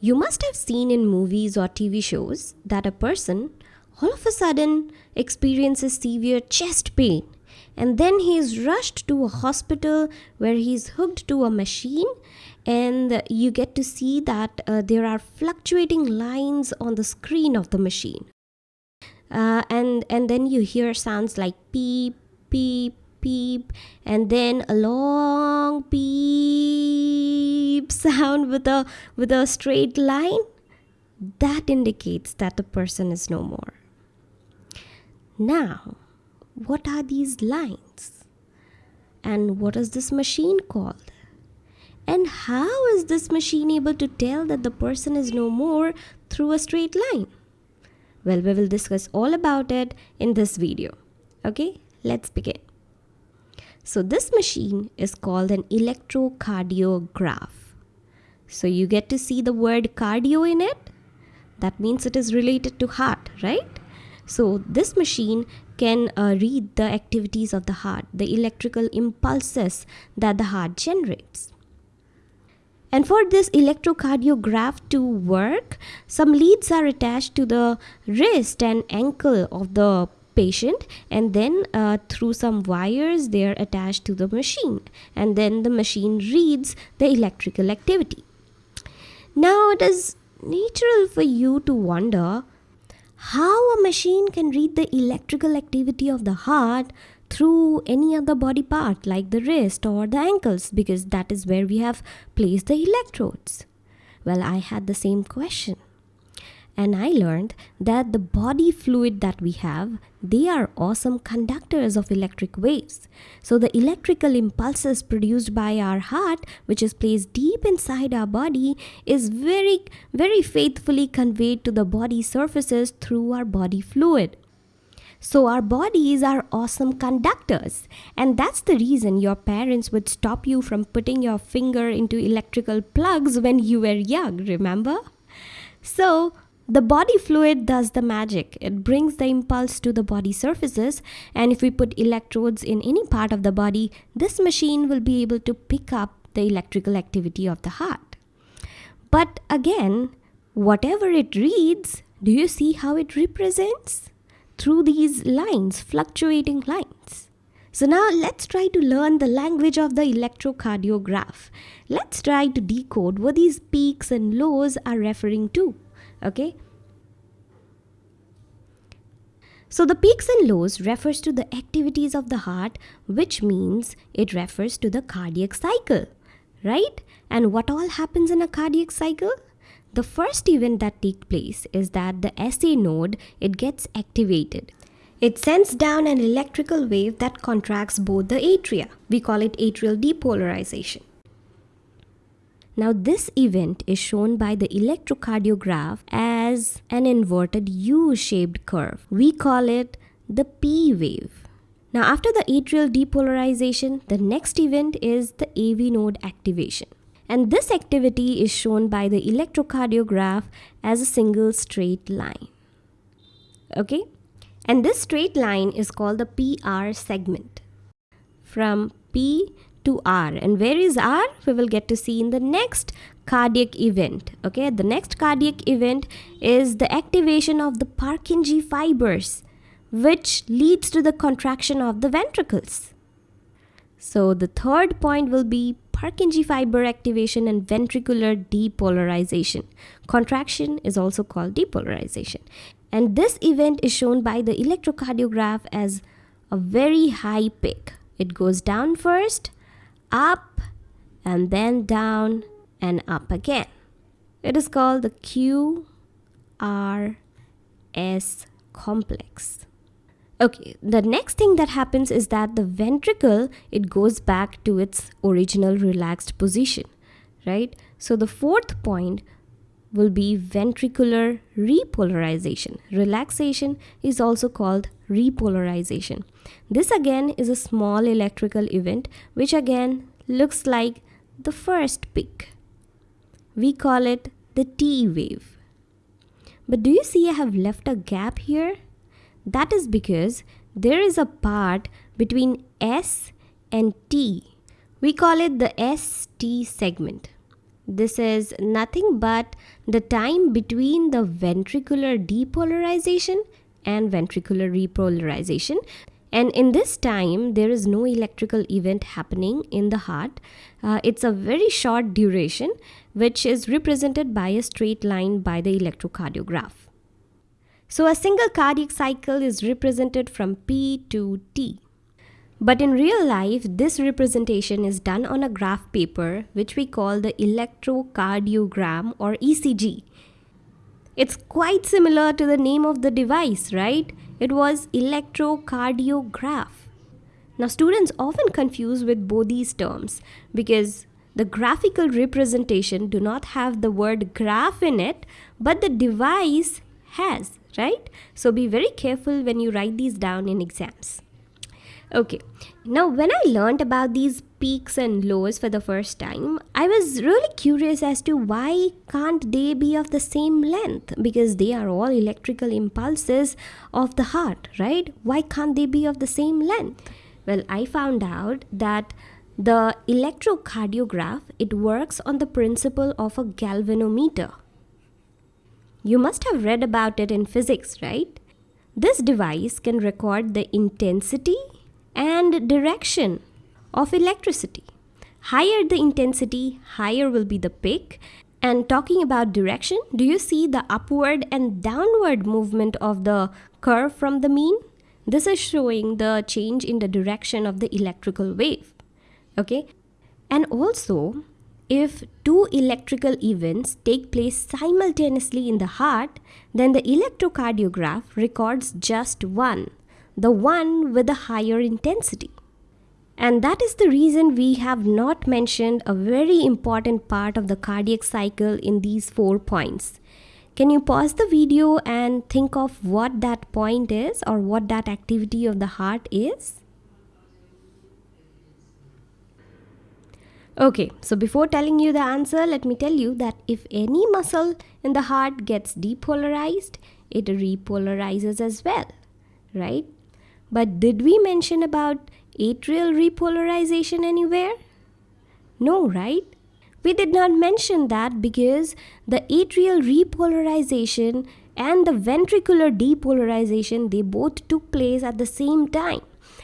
You must have seen in movies or TV shows that a person all of a sudden experiences severe chest pain and then he is rushed to a hospital where he is hooked to a machine and you get to see that uh, there are fluctuating lines on the screen of the machine. Uh, and and then you hear sounds like beep beep beep and then a long beep sound with a with a straight line that indicates that the person is no more now what are these lines and what is this machine called and how is this machine able to tell that the person is no more through a straight line well, we will discuss all about it in this video. Okay, let's begin. So this machine is called an electrocardiograph. So you get to see the word cardio in it. That means it is related to heart, right? So this machine can uh, read the activities of the heart, the electrical impulses that the heart generates. And for this electrocardiograph to work, some leads are attached to the wrist and ankle of the patient and then uh, through some wires they are attached to the machine and then the machine reads the electrical activity. Now it is natural for you to wonder how a machine can read the electrical activity of the heart through any other body part like the wrist or the ankles because that is where we have placed the electrodes. Well, I had the same question. And I learned that the body fluid that we have, they are awesome conductors of electric waves. So the electrical impulses produced by our heart, which is placed deep inside our body, is very, very faithfully conveyed to the body surfaces through our body fluid. So our bodies are awesome conductors. And that's the reason your parents would stop you from putting your finger into electrical plugs when you were young, remember? So the body fluid does the magic. It brings the impulse to the body surfaces, and if we put electrodes in any part of the body, this machine will be able to pick up the electrical activity of the heart. But again, whatever it reads, do you see how it represents? through these lines, fluctuating lines. So now let's try to learn the language of the electrocardiograph. Let's try to decode what these peaks and lows are referring to. Okay. So the peaks and lows refers to the activities of the heart, which means it refers to the cardiac cycle, right? And what all happens in a cardiac cycle? The first event that takes place is that the SA node, it gets activated. It sends down an electrical wave that contracts both the atria. We call it atrial depolarization. Now this event is shown by the electrocardiograph as an inverted U-shaped curve. We call it the P wave. Now after the atrial depolarization, the next event is the AV node activation and this activity is shown by the electrocardiograph as a single straight line. Okay, and this straight line is called the PR segment from P to R. And where is R? We will get to see in the next cardiac event. Okay, the next cardiac event is the activation of the Purkinje fibers, which leads to the contraction of the ventricles. So the third point will be Purkinje fiber activation and ventricular depolarization. Contraction is also called depolarization. And this event is shown by the electrocardiograph as a very high peak. It goes down first, up, and then down and up again. It is called the QRS complex. Okay, the next thing that happens is that the ventricle, it goes back to its original relaxed position, right? So the fourth point will be ventricular repolarization. Relaxation is also called repolarization. This again is a small electrical event which again looks like the first peak. We call it the T wave. But do you see I have left a gap here? That is because there is a part between S and T. We call it the ST segment. This is nothing but the time between the ventricular depolarization and ventricular repolarization. And in this time, there is no electrical event happening in the heart. Uh, it's a very short duration, which is represented by a straight line by the electrocardiograph. So a single cardiac cycle is represented from P to T. But in real life, this representation is done on a graph paper, which we call the electrocardiogram or ECG. It's quite similar to the name of the device, right? It was electrocardiograph. Now, students often confuse with both these terms because the graphical representation do not have the word graph in it, but the device has, right? So be very careful when you write these down in exams. Okay, now when I learned about these peaks and lows for the first time, I was really curious as to why can't they be of the same length because they are all electrical impulses of the heart, right? Why can't they be of the same length? Well, I found out that the electrocardiograph it works on the principle of a galvanometer. You must have read about it in physics, right? This device can record the intensity and direction of electricity. Higher the intensity, higher will be the peak. And talking about direction, do you see the upward and downward movement of the curve from the mean? This is showing the change in the direction of the electrical wave. Okay. And also, if two electrical events take place simultaneously in the heart, then the electrocardiograph records just one the one with the higher intensity. And that is the reason we have not mentioned a very important part of the cardiac cycle in these four points. Can you pause the video and think of what that point is or what that activity of the heart is? Okay, so before telling you the answer, let me tell you that if any muscle in the heart gets depolarized, it repolarizes as well, right? But did we mention about atrial repolarization anywhere? No, right? We did not mention that because the atrial repolarization and the ventricular depolarization they both took place at the same time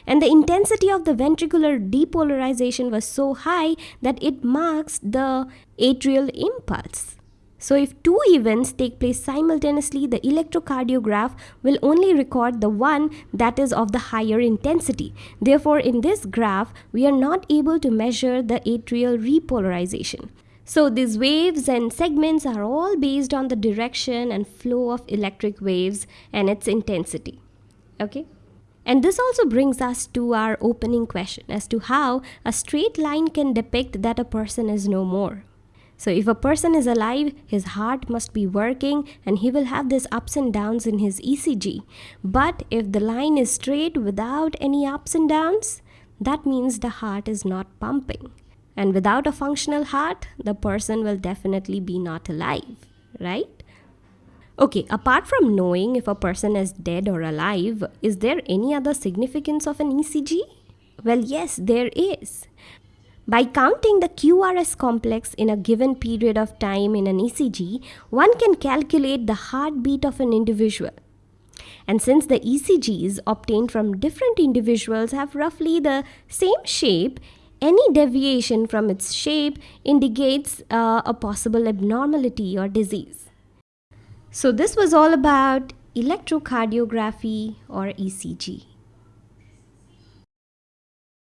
and the intensity of the ventricular depolarization was so high that it marks the atrial impulse so if two events take place simultaneously, the electrocardiograph will only record the one that is of the higher intensity. Therefore, in this graph, we are not able to measure the atrial repolarization. So these waves and segments are all based on the direction and flow of electric waves and its intensity. Okay? And this also brings us to our opening question as to how a straight line can depict that a person is no more. So if a person is alive, his heart must be working and he will have these ups and downs in his ECG. But if the line is straight without any ups and downs, that means the heart is not pumping. And without a functional heart, the person will definitely be not alive, right? Okay, apart from knowing if a person is dead or alive, is there any other significance of an ECG? Well, yes, there is. By counting the QRS complex in a given period of time in an ECG, one can calculate the heartbeat of an individual. And since the ECGs obtained from different individuals have roughly the same shape, any deviation from its shape indicates uh, a possible abnormality or disease. So, this was all about electrocardiography or ECG.